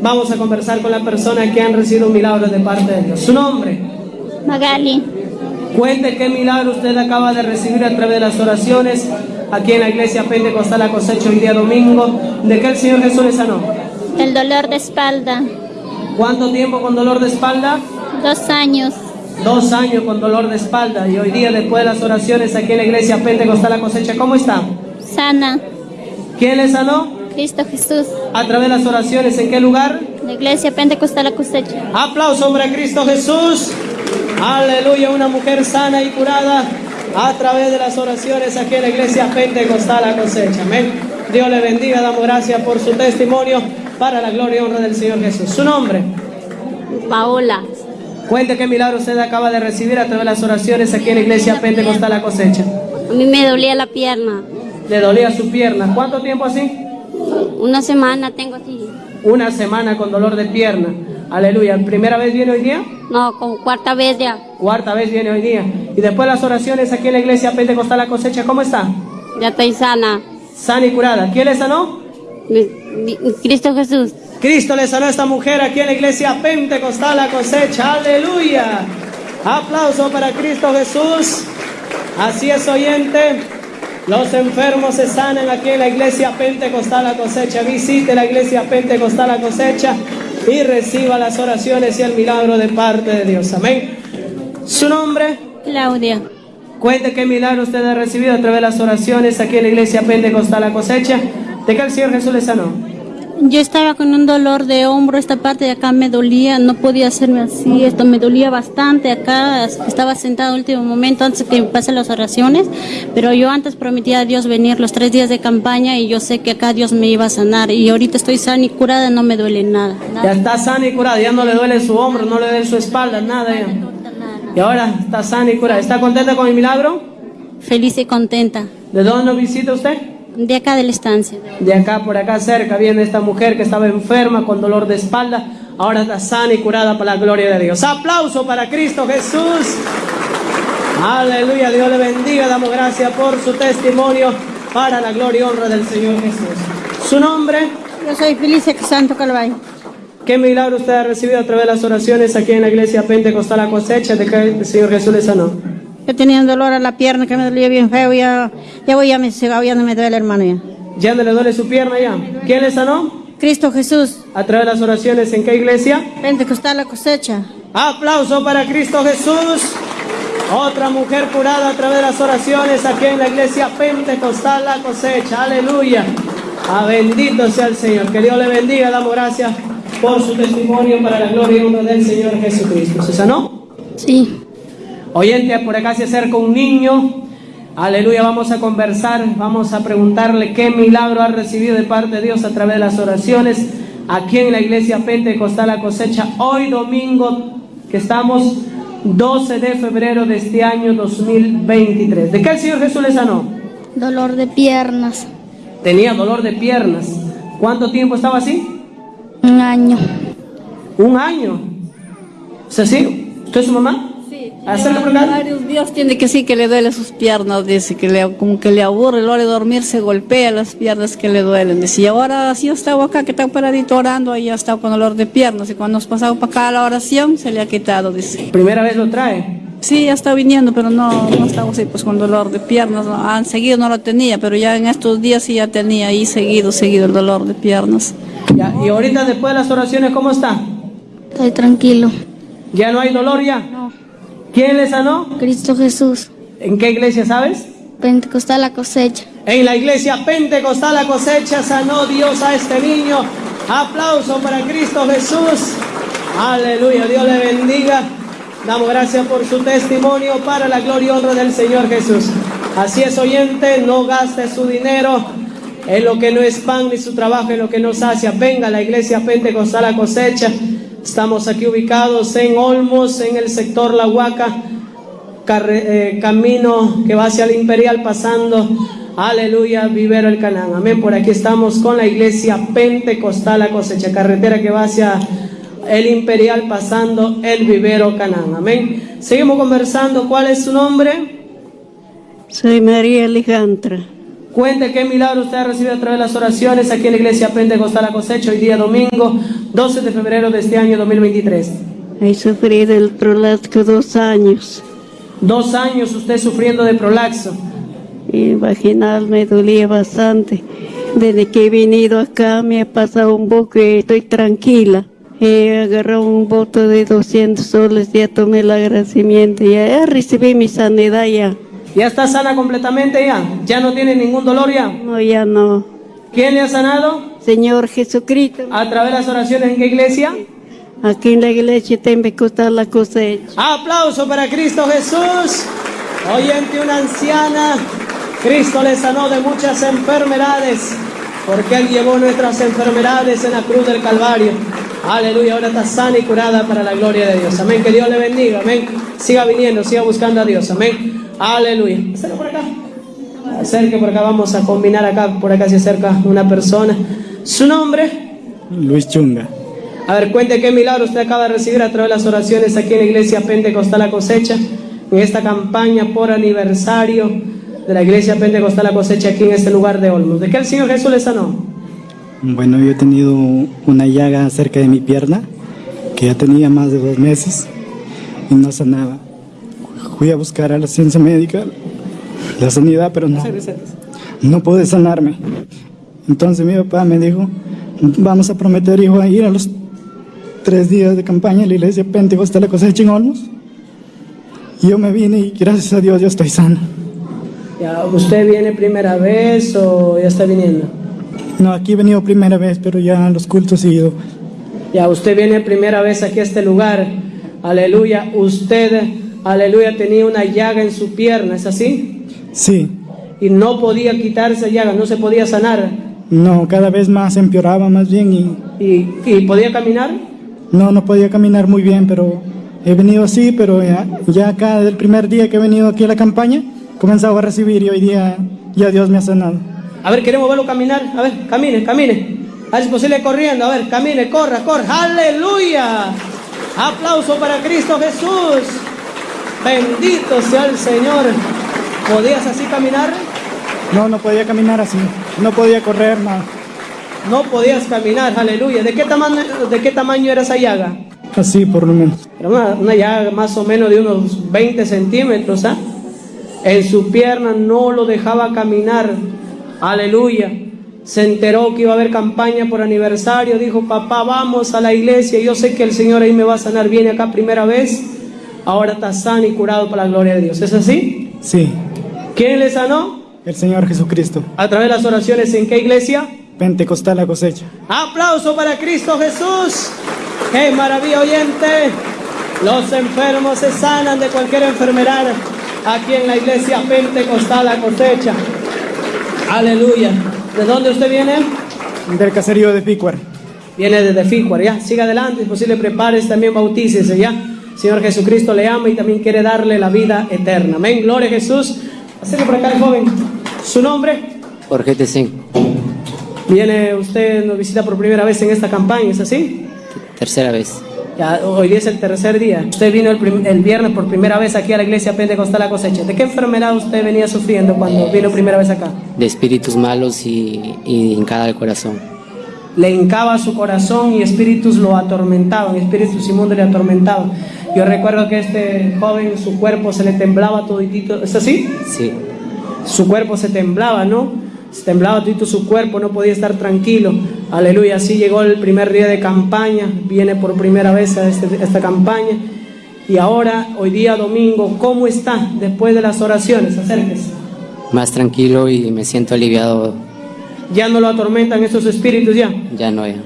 Vamos a conversar con la persona que han recibido un milagro de parte de Dios. Su nombre. Magali, Cuente qué milagro usted acaba de recibir a través de las oraciones aquí en la iglesia Pentecostal La Cosecha hoy día domingo. ¿De qué el Señor Jesús le sanó? el dolor de espalda, ¿Cuánto tiempo con dolor de espalda? dos años, Dos años con dolor de espalda. Y hoy día después de las oraciones aquí en la iglesia Pentecostal La Cosecha, ¿cómo está? sana, ¿Quién le sanó? Cristo Jesús, A través de las oraciones, ¿en qué lugar? la iglesia Pentecostal La Cosecha. Aplauso para Cristo Jesús. Aleluya, una mujer sana y curada a través de las oraciones aquí en la iglesia Pentecostal La Cosecha. Amén. Dios le bendiga, damos gracias por su testimonio para la gloria y honra del Señor Jesús. Su nombre. Paola, Cuente qué milagro usted acaba de recibir a través de las oraciones aquí en la iglesia Pentecostal La Cosecha. a mí me dolía la pierna, Le dolía su pierna. ¿Cuánto tiempo así? Una semana tengo así, Una semana con dolor de pierna. Aleluya. ¿Primera vez viene hoy día? no, como cuarta vez ya, Cuarta vez viene hoy día. Y después de las oraciones aquí en la iglesia Pentecostal La Cosecha, ¿cómo está? ya estoy sana, Sana y curada. ¿Quién le sanó? Cristo Jesús, Cristo le sanó a esta mujer aquí en la iglesia Pentecostal La Cosecha. Aleluya. Aplauso para Cristo Jesús. Así es, oyente. Los enfermos se sanan aquí en la iglesia Pentecostal La Cosecha. Visite la iglesia Pentecostal La Cosecha y reciba las oraciones y el milagro de parte de Dios. Amén. Su nombre. Claudia, Cuente qué milagro usted ha recibido a través de las oraciones aquí en la iglesia Pentecostal La Cosecha. De que el Señor Jesús le sanó. Yo estaba con un dolor de hombro, esta parte de acá me dolía, no podía hacerme así, esto me dolía bastante acá, estaba sentado el último momento antes que pasen las oraciones, pero yo antes prometía a Dios venir los tres días de campaña y yo sé que acá Dios me iba a sanar y ahorita estoy sana y curada, no me duele nada. Ya está sana y curada, ya no le duele su hombro, no le duele su espalda, nada ya. Y ahora está sana y curada. ¿Está contenta con el milagro? Feliz y contenta. ¿De dónde nos visita usted? De acá de la estancia. De acá, por acá cerca, viene esta mujer que estaba enferma con dolor de espalda. Ahora está sana y curada para la gloria de Dios. Aplauso para Cristo Jesús. Aleluya, Dios le bendiga. Damos gracias por su testimonio para la gloria y honra del Señor Jesús. Su nombre. Yo soy Felicia Santo Calvario. ¿Qué milagro usted ha recibido a través de las oraciones aquí en la iglesia Pentecostal La Cosecha de que el Señor Jesús le sanó? Yo tenía un dolor a la pierna que me dolía bien feo, ya, ya voy a mi ya no me duele hermano ya. ¿Ya no le duele su pierna ya? ¿Quién le sanó? Cristo Jesús, A través de las oraciones, ¿en qué iglesia? Pentecostal la cosecha. Aplauso para Cristo Jesús. Otra mujer curada a través de las oraciones aquí en la iglesia Pentecostal La Cosecha. Aleluya. A bendito sea el Señor. Que Dios le bendiga. Damos gracias por su testimonio para la gloria y honra del Señor Jesucristo. ¿Se sanó? Sí. Oyente, por acá se acerca un niño. Aleluya, vamos a conversar, vamos a preguntarle qué milagro ha recibido de parte de Dios a través de las oraciones aquí en la iglesia Pentecostal La Cosecha. Hoy domingo que estamos 12 de febrero de este año 2023. ¿De qué el Señor Jesús le sanó? dolor de piernas, Tenía dolor de piernas. ¿Cuánto tiempo estaba así? un año, Un año. ¿Sí? ¿Usted es su mamá? Acá. varios días tiene que sí que le duele sus piernas, dice que le, como que le aburre, hora de dormir se golpea las piernas que le duelen. Dice, y ahora sí estaba acá, que está paradito orando, ahí ya estaba con dolor de piernas. Y cuando nos pasamos para acá a la oración, se le ha quitado, dice. Primera vez lo trae. Sí, ya está viniendo, pero no, no estaba así, pues con dolor de piernas. ¿no? Han seguido no lo tenía, pero ya en estos días sí ya tenía ahí seguido, seguido el dolor de piernas. Ya, y ahorita después de las oraciones, ¿cómo está? estoy tranquilo, ¿Ya no hay dolor ya? ¿Quién le sanó? Cristo Jesús, ¿En qué iglesia sabes? Pentecostal La Cosecha, En la iglesia Pentecostal La Cosecha sanó Dios a este niño. Aplauso para Cristo Jesús. Aleluya, Dios le bendiga. Damos gracias por su testimonio para la gloria y honra del Señor Jesús. Así es, oyente, no gaste su dinero en lo que no es pan ni su trabajo en lo que no sacia. Venga a la iglesia Pentecostal La Cosecha. Estamos aquí ubicados en Olmos, en el sector La Huaca eh, camino que va hacia el Imperial pasando, aleluya, Vivero el Canaán. Amén. Por aquí estamos con la iglesia Pentecostal La Cosecha, carretera que va hacia el Imperial pasando el Vivero Canaán. Amén. Seguimos conversando. ¿Cuál es su nombre? Soy María Alejandra. Cuente qué milagro usted ha recibido a través de las oraciones aquí en la iglesia Pentecostal La Cosecha, hoy día domingo 12 de febrero de este año 2023. He sufrido el prolapso dos años. Dos años usted sufriendo de prolaxo. Y vaginal me dolía bastante. Desde que he venido acá me ha pasado un poco y estoy tranquila. He agarrado un voto de 200 soles, ya tomé el agradecimiento, ya recibí mi sanidad ya. ¿Ya está sana completamente ya? ¿Ya no tiene ningún dolor ya? No, ya no. ¿Quién le ha sanado? Señor Jesucristo, ¿A través de las oraciones en qué iglesia? aquí en la iglesia que costar la cosecha. Aplauso para Cristo Jesús. Oyente una anciana, Cristo le sanó de muchas enfermedades, porque Él llevó nuestras enfermedades en la cruz del Calvario. Aleluya, ahora está sana y curada para la gloria de Dios. Amén, que Dios le bendiga. Amén. Siga viniendo, siga buscando a Dios. Amén. Aleluya. Acérquese por acá. Acerque por acá, vamos a combinar acá. Por acá se acerca una persona. ¿Su nombre? Luis Chunga. A ver, cuente qué milagro usted acaba de recibir a través de las oraciones aquí en la iglesia Pentecostal La Cosecha, en esta campaña por aniversario de la iglesia Pentecostal La Cosecha aquí en este lugar de Olmos. ¿De qué el Señor Jesús le sanó? Bueno, yo he tenido una llaga cerca de mi pierna que ya tenía más de dos meses y no sanaba. Fui a buscar a la ciencia médica la sanidad, pero no, no pude sanarme. Entonces mi papá me dijo, vamos a prometer, hijo, a ir a los tres días de campaña en la iglesia Pentecostal La Cosecha en Olmos. Y yo me vine y gracias a Dios yo estoy sano. Ya, ¿Usted viene primera vez o ya está viniendo? No, aquí he venido primera vez, pero ya a los cultos he ido. Ya, usted viene primera vez aquí a este lugar. Aleluya. Usted, aleluya, tenía una llaga en su pierna, ¿es así? Sí, Y no podía quitarse esa llaga, no se podía sanar. no, cada vez más empeoraba más bien y ¿Y, y podía caminar? No, no podía caminar muy bien, pero he venido así, pero ya, ya acá del primer día que he venido aquí a la campaña, he comenzado a recibir y hoy día ya Dios me ha sanado. A ver, queremos verlo caminar. A ver, camine, camine. A ver si posible corriendo. A ver, camine, corra, corra. Aleluya. Aplauso para Cristo Jesús. Bendito sea el Señor. ¿Podías así caminar? No, no podía caminar así, no podía correr, nada. No podías caminar, aleluya. ¿De qué tamaño, de qué tamaño era esa llaga? Así por lo menos. Era una, una llaga más o menos de unos 20 centímetros, ¿ah? En su pierna no lo dejaba caminar. Aleluya. Se enteró que iba a haber campaña por aniversario. Dijo, papá, vamos a la iglesia. Yo sé que el Señor ahí me va a sanar. Viene acá primera vez. Ahora está sano y curado para la gloria de Dios. ¿Es así? Sí, ¿Quién le sanó? el Señor Jesucristo. A través de las oraciones. ¿En qué iglesia? Pentecostal la cosecha. Aplauso para Cristo Jesús. ¡Qué maravilla oyente! Los enfermos se sanan de cualquier enfermedad aquí en la iglesia Pentecostal La Cosecha. Aleluya. ¿De dónde usted viene? Del caserío de Picuar. Viene desde Ficuar, ya. Siga adelante, es posible prepárese, también bautícese, ya. Señor Jesucristo le ama y también quiere darle la vida eterna. Amén. Gloria a Jesús. Acérquese por acá el joven. ¿Su nombre? Jorge Tecín, Viene usted, nos visita por primera vez en esta campaña, ¿es así? tercera vez. Ya, hoy día es el tercer día. Usted vino el, el viernes por primera vez aquí a la iglesia Pentecostal La Cosecha. ¿De qué enfermedad usted venía sufriendo cuando vino primera vez acá? De espíritus malos y, y hincada al corazón. Le hincaba su corazón y espíritus lo atormentaban, espíritus inmundos le atormentaban. Yo recuerdo que este joven, su cuerpo se le temblaba toditito. ¿Es así? Sí, Su cuerpo se temblaba, ¿no? Se temblaba todito su cuerpo, no podía estar tranquilo. Aleluya. Así llegó el primer día de campaña. Viene por primera vez a este- esta campaña. Y ahora, hoy día domingo, ¿cómo está después de las oraciones? Acérquese. más tranquilo y me siento aliviado. Ya no lo atormentan estos espíritus ya. Ya no ya.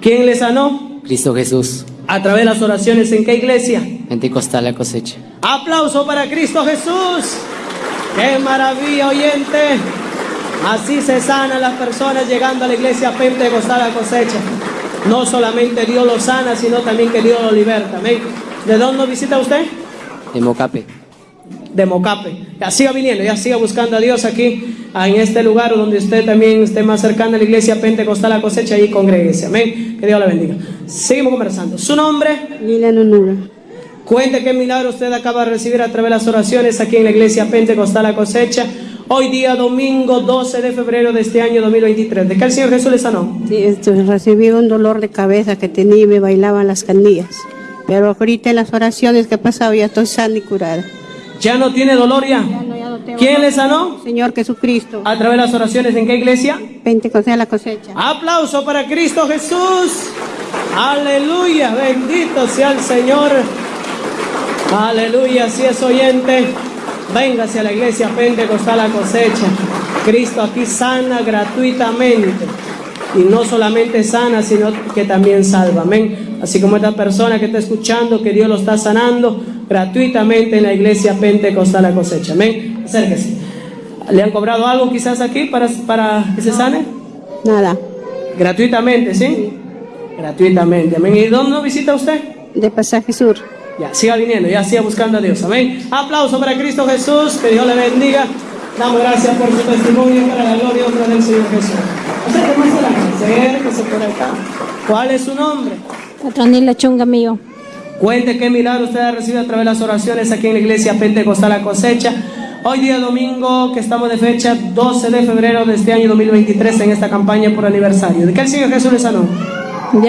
¿Quién le sanó? Cristo Jesús, A través de las oraciones. ¿En qué iglesia? Pentecostal la cosecha. Aplauso para Cristo Jesús. Qué maravilla, oyente. Así se sanan las personas llegando a la iglesia Pentecostal a cosecha. No solamente Dios lo sana, sino también que Dios lo liberta. Amén. ¿De dónde visita usted? De Mocape. De Mocape. Ya siga viniendo, ya siga buscando a Dios aquí, en este lugar donde usted también esté más cercano a la iglesia Pentecostal a cosecha y congreguese. Amén. Que Dios la bendiga. Seguimos conversando. ¿Su nombre? Liliana Nura. Cuente qué milagro usted acaba de recibir a través de las oraciones aquí en la iglesia Pentecostal La Cosecha. Hoy día domingo 12 de febrero de este año 2023. ¿De qué el Señor Jesús le sanó? Sí, esto, recibí un dolor de cabeza que tenía y me bailaban las canillas. Pero ahorita en las oraciones que he pasado ya estoy sana y curada. ¿Ya no tiene dolor ya? ¿Quién le sanó? Señor Jesucristo, A través de las oraciones, ¿en qué iglesia? Pentecostés la cosecha. Aplauso para Cristo Jesús. Aleluya, bendito sea el Señor. Aleluya, si es oyente, véngase a la iglesia Pentecostal la cosecha. Cristo aquí sana gratuitamente. Y no solamente sana, sino que también salva. Amén. Así como esta persona que está escuchando, que Dios lo está sanando gratuitamente en la iglesia Pentecostal la cosecha. Amén. Acérquese. ¿Le han cobrado algo quizás aquí para, para que se sane? Nada, Gratuitamente, ¿sí? Gratuitamente, amén. ¿Y dónde visita usted? de pasaje sur. Ya, siga viniendo, ya siga buscando a Dios, amén. Aplauso para Cristo Jesús, que Dios le bendiga. Damos gracias por su testimonio para la gloria y honra del Señor Jesús. Acérquese por acá. ¿Cuál es su nombre? Petronila Chunga mío. Cuente qué milagro usted ha recibido a través de las oraciones aquí en la iglesia Pentecostal La Cosecha. Hoy día domingo, que estamos de fecha 12 de febrero de este año 2023 en esta campaña por aniversario. ¿De qué el Señor Jesús le sanó?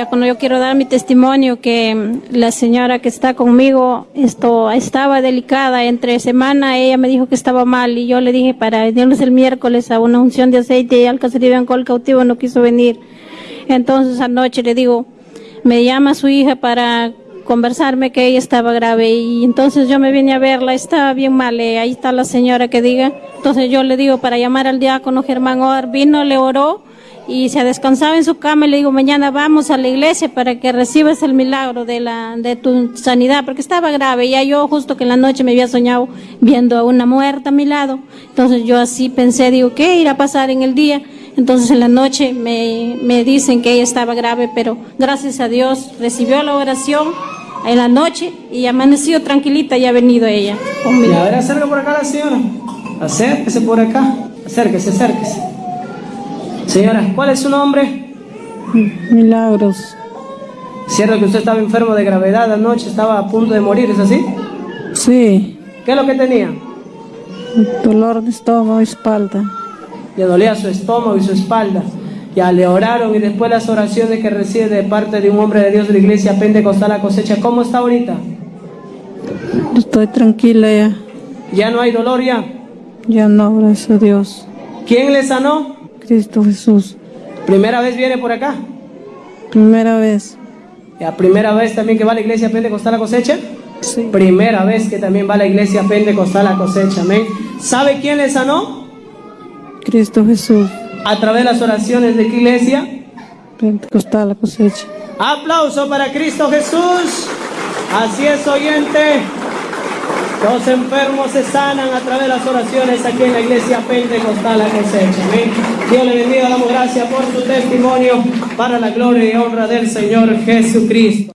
Cuando yo quiero dar mi testimonio que la señora que está conmigo esto estaba delicada entre semana, ella me dijo que estaba mal y yo le dije para venirnos el miércoles a una unción de aceite y al caserío en Col cautivo no quiso venir. Entonces anoche le digo, me llama su hija para conversarme que ella estaba grave y entonces yo me vine a verla, estaba bien mal, eh, ahí está la señora que diga. Entonces yo le digo para llamar al diácono Germán Or, vino, le oró y se descansaba en su cama y le digo, mañana vamos a la iglesia para que recibas el milagro de, la, de tu sanidad, porque estaba grave. Ya yo justo que en la noche me había soñado viendo a una muerta a mi lado. Entonces yo así pensé, digo, ¿qué irá a pasar en el día? Entonces en la noche me, me dicen que ella estaba grave, pero gracias a Dios recibió la oración en la noche y amaneció tranquilita y ha venido ella. Y a ver, acerca por acá la señora. Acérquese por acá. Acérquese, acérquese. Señora, ¿cuál es su nombre? Milagros. Cierto que usted estaba enfermo de gravedad anoche, estaba a punto de morir, ¿es así? Sí, ¿Qué es lo que tenía? dolor de estómago, espalda. Le dolía su estómago y su espalda. Ya le oraron y después las oraciones que recibe de parte de un hombre de Dios de la iglesia Pentecostal la cosecha. ¿Cómo está ahorita? Estoy tranquila ya. ¿Ya no hay dolor ya? Ya no, gracias a Dios. ¿Quién le sanó? Cristo Jesús. ¿Primera vez viene por acá? Primera vez. ¿Ya primera vez también que va a la iglesia Pentecostal la cosecha? Sí. Primera vez que también va a la iglesia Pentecostal la cosecha, amén. ¿Sabe quién le sanó? Cristo Jesús. A través de las oraciones de qué iglesia. Pentecostal la cosecha. Aplauso para Cristo Jesús. Así es, oyente. Los enfermos se sanan a través de las oraciones aquí en la iglesia Pentecostal la cosecha. Amén. Dios le bendiga, damos gracias por su testimonio para la gloria y honra del Señor Jesucristo.